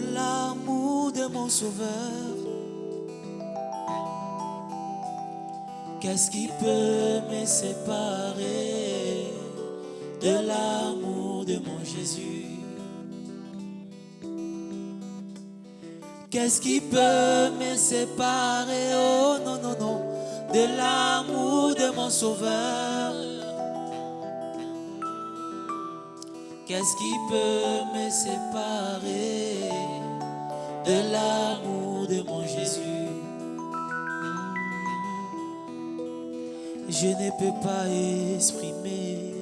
de l'amour de mon sauveur. Qu'est-ce qui peut me séparer de l'amour de mon Jésus? Qu'est-ce qui peut me séparer? Oh non, non, non, de l'amour de mon sauveur Qu'est-ce qui peut me séparer de l'amour de mon Jésus? Je ne peux pas exprimer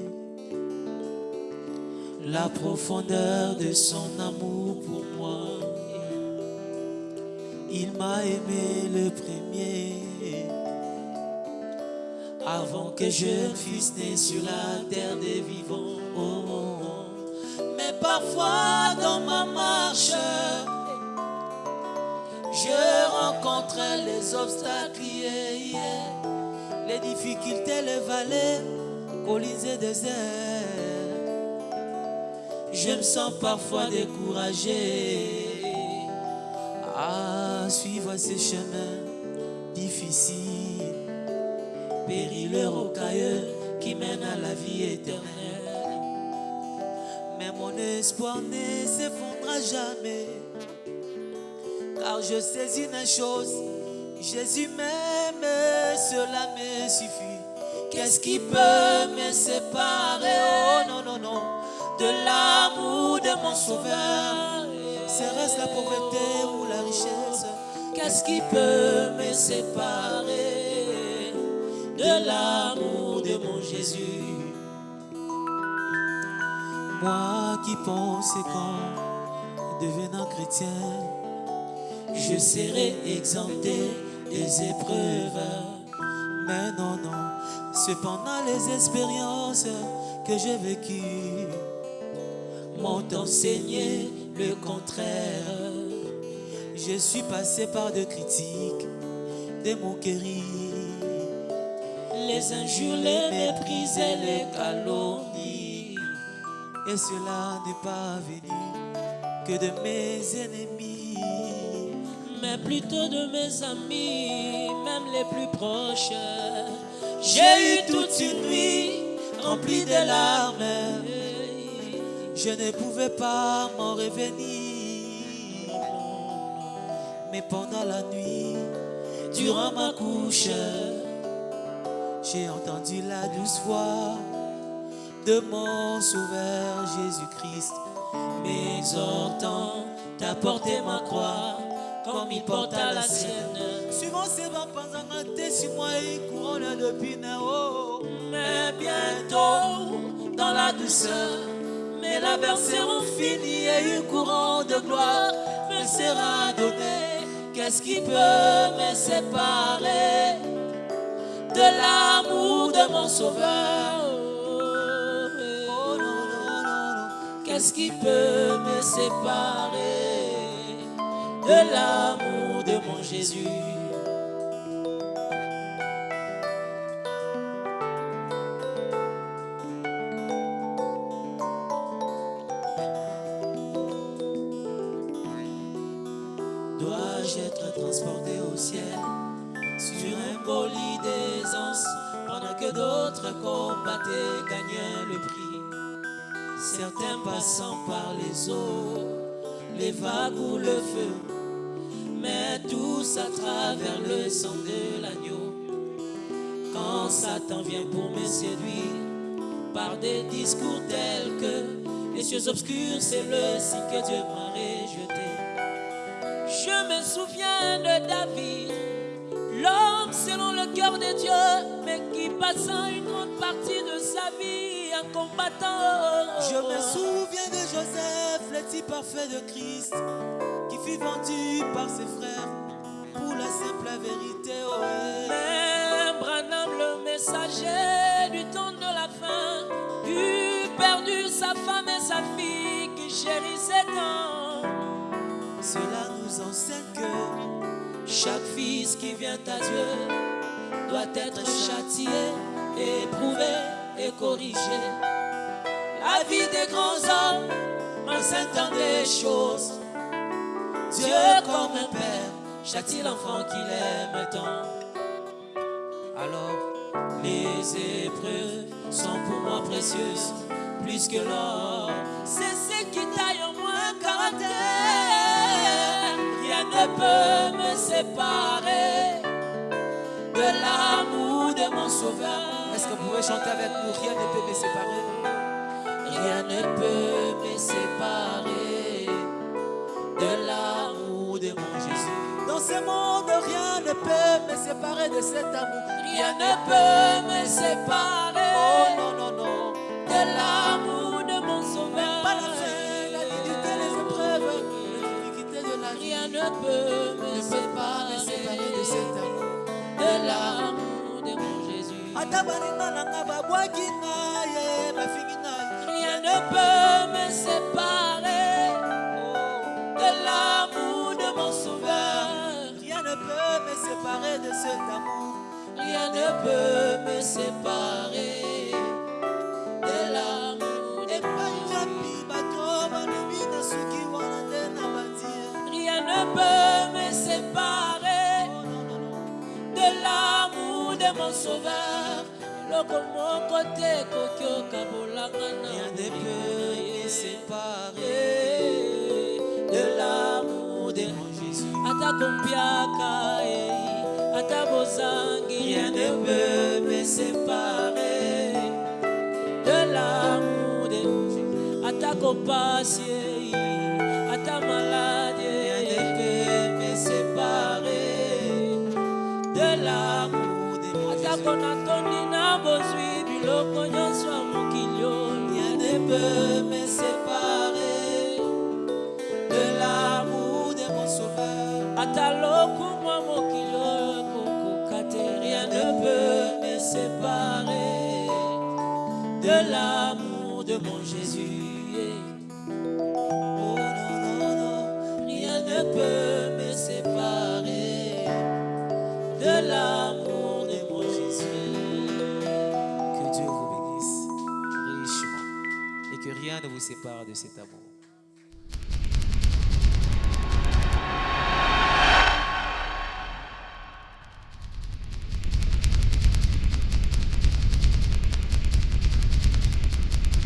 la profondeur de son amour pour moi. Il m'a aimé le premier avant que je fusse né sur la terre des vivants. Parfois dans ma marche, je rencontrais les obstacles, les difficultés, les vallées, collines et déserts. Je me sens parfois découragé à suivre ces chemins difficiles, périlleux, rocailleux qui mènent à la vie éternelle. Mon espoir ne s'effondra jamais, car je sais une chose, Jésus m'aime, cela me suffit. Qu'est-ce qui peut me séparer, oh non, non, non, de l'amour de mon sauveur. Serait-ce la pauvreté ou la richesse? Qu'est-ce qui peut me séparer? De l'amour de mon Jésus Moi qui pensais qu'en devenant chrétien, je serais exempté des épreuves. Mais non, non, cependant les expériences que j'ai vécues m'ont enseigné le contraire. Je suis passé par de critiques, des moqueries, les injures, les méprises et les calomnies. Et cela n'est pas venu que de mes ennemis, mais plutôt de mes amis, même les plus proches. J'ai eu toute une nuit remplie de larmes. Je ne pouvais pas m'en revenir. Mais pendant la nuit, durant ma couche, j'ai entendu la douce voix de mon Sauveur Jésus-Christ, m'exhortant à porter ma croix comme il porta la sienne. Suivant ses pendant un sur moi une couronne de pinot. Mais bientôt, dans la douceur, mes labeurs seront finis et une couronne de gloire me sera donnée. Qu'est-ce qui peut me séparer de l'amour de mon sauveur? Qu'est-ce qui peut me séparer de l'amour de mon Jésus? Dois-je être transporté au ciel sur un bolide d'aisance pendant que d'autres combattaient, gagnaient le prix? Certains passant par les eaux, les vagues ou le feu, mais tous à travers le sang de l'agneau. Quand Satan vient pour me séduire par des discours tels que les cieux obscurs, c'est le signe que Dieu m'a rejeté. Je me souviens de David, l'homme selon le cœur de Dieu, mais qui passant une grande partie de sa vie combattant. Je me souviens de Joseph, le type parfait de Christ, qui fut vendu par ses frères pour la simple vérité. Oh, Branham, le messager du temps de la fin, eut perdu sa femme et sa fille qui chérissaient tant. Cela nous enseigne que chaque fils qui vient à Dieu doit être châtié, éprouvé et corrigé. La vie des grands hommes m'enseigne des choses Dieu comme un père châtie l'enfant qu'il aime tant. Alors, les épreuves sont pour moi précieuses, plus que l'or. C'est ce qui taille en moi un caractère. Rien ne peut me séparer de l'amour de mon sauveur. Que vous pouvez chanter avec nous Rien ne peut me séparer. Rien ne peut me séparer de l'amour de mon Jésus. Dans ce monde, rien ne peut me séparer de cet amour. Rien ne peut me séparer sauveur. Loko moko te koki okabolanga Ata kompiaka eh, ata bozangi rien ne peut me séparer de l'amour de Jésus. Ata kopasi eh, ata maladie rien ne peut me séparer de l'amour de Jésus. Ata konatondi na bozwi biloko nyonso ya mokili oyo, rien ne peut de mon Jésus. Oh non, non, non, rien ne peut me séparer de l'amour de mon Jésus. que Dieu vous bénisse richement et que rien ne vous sépare de cet amour